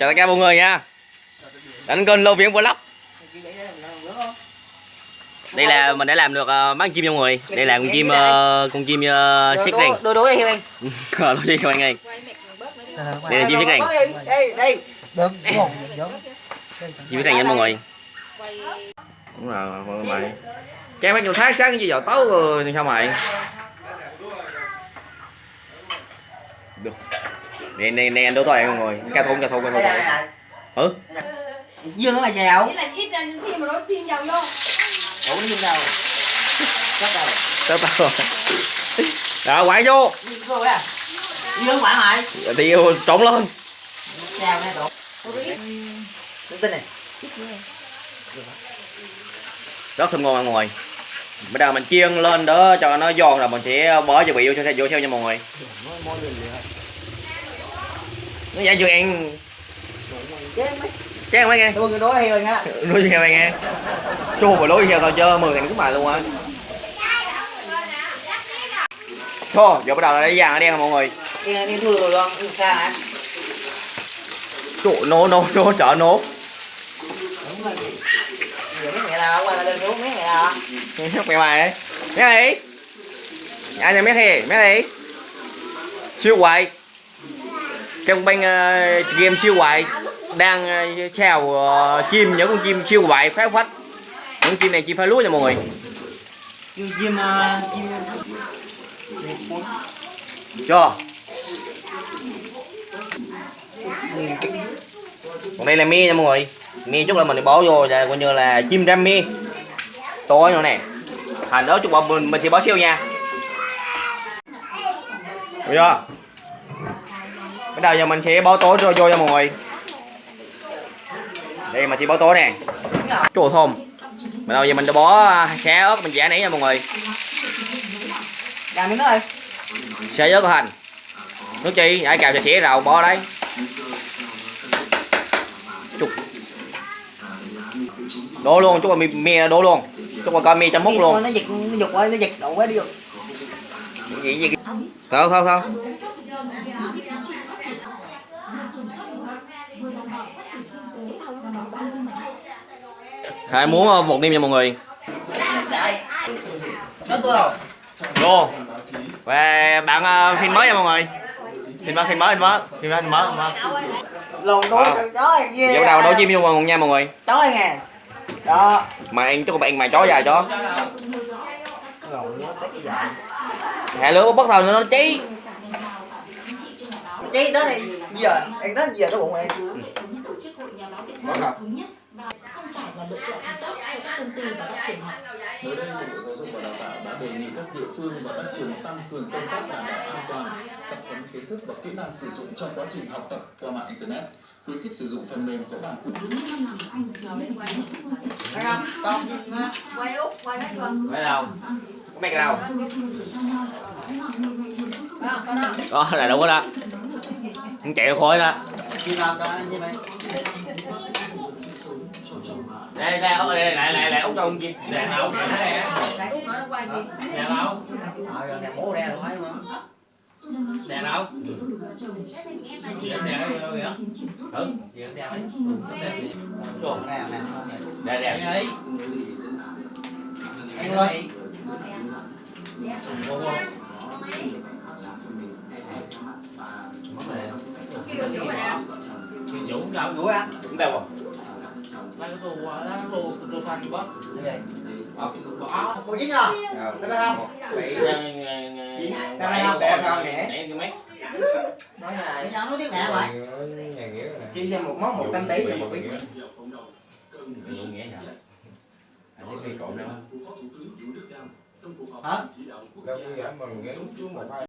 chào tất cả mọi người nha đánh kênh lô viễn vlog đây là mình đã làm được uh, bán chim cho mọi người đây là con chim uh, con chim uh, xích đèn đôi đôi em nói gì cho anh em đây là chim xích đèn đây đây được chim xích đèn nha mọi người đúng rồi mọi người cái mấy nhiều tháng sáng như giờ tối rồi sao mày được nè nè nè anh đố tôi mọi người ca thôn ca thôn ca thôn. Ừ. Dương nó mà chèo. Nghĩa là ít ra khi mà nó thêm dầu vô. Ủa nó dương đâu. Cắt đâu tớ tao rồi đó quải vô. Dương vô đó dương quả mày. Thì trộn lên. Chèo nè trộn. Tin này. Rất thơm ngon mọi người. Bây giờ mình chiên lên đó cho nó giòn rồi mình sẽ bỏ cho vị vô cho vô theo nha mọi người nó giả chưa ăn chán mấy nghe. Tôi người đối heo nha nuôi heo nghe. Chua và lối heo thôi chứ mười thằng cũng bài luôn á. Thôi giờ bắt đầu là lấy vàng ở đen mọi người. Đi đi thua rồi luôn xa hả? Chợ nổ đúng rồi. Giờ mấy mẹ nào qua là xuống mấy mẹ nào? Mẹ mày ấy. Mẹ này ai nhà mẹ thì mẹ này siêu hoài trong banh uh, game siêu hoài đang uh, chào uh, chim những con chim siêu hoài phá phách. Những chim này chim phá lúa nha mọi người. Chim ờ, chim cho. Còn đây là mi nha mọi người. Mi chút là mình bỏ vô là coi như là chim ram mi. Tối nữa nè. Thành đó chút bọn mình mình sẽ bỏ siêu nha. Được chưa bắt đầu giờ mình sẽ bỏ tối vô vô cho mọi người. Đây mình sẽ bỏ tối nè. Chua thơm. Bắt đầu giờ mình đã bỏ xé ớt mình giả nãy nha mọi người. Làm miếng ơi. Xé ớt hành nước chi ai cào cho xẻ rau bỏ đấy. Chục đổ luôn chút mi mi đổ luôn. Chút là coi mi chấm mút luôn. nó giật nó giật quá nó giật đậu quá đi được gì gì? Thôi thôi thôi hai muốn ờ, một đêm nha mọi người. Vô. Và bạn ờ, phim mới nha mọi người. Phim mới phim mới phim mới. Phim mới phim mới phim mới. Lồn đuôi con chó này ghê dạo đầu đấu chim vô mọi nha mọi người. Chó này nè. Đó. Mà ăn chút bạn mà chó dài chó. Lồn nó tới cái dài hạ lửa bắt đầu cháy chí đó này giờ anh đó giờ cái bụng này Mới đây, Bộ Giáo dục và Đào tạo đã đề nghị các địa phương và các trường tăng cường công tác đảm bảo an toàn, tập huấn kiến thức và kỹ năng sử dụng trong quá trình học tập qua mạng Internet, khuyến khích sử dụng phần mềm có bản quyền. thấy không con chim á Quay út, quay mấy con phải đâu có cái đâu đó. Là đúng đó không chạy khói đó. Chim làm cho như vậy đây đây ốc đây lại lại lại út đâu gì đây đâu Cái út nó nó quay gì đây đâu ờ rồi nè bố ra rồi thấy không đây đâu chị em đeo cái gì đó ừ chị em đeo ấy. Chuột nè nè. Đây đeo ấy. Ăn rồi. Kêu chỗ mà nè Dũng đâu đuổi ăn Dũng đâu rồi Lấy cái tù đó, tù tù phanh bớt. như vậy Bỏ. cô dính không thấy không Nãy cái mấy nói này sao nói tiếng nè vậy chia ra một món một trăm tỷ và một bí Dũng nghĩa nhỉ Anh thấy cây trộn đâu hả đâu bây giờ mình gắn xuống một hai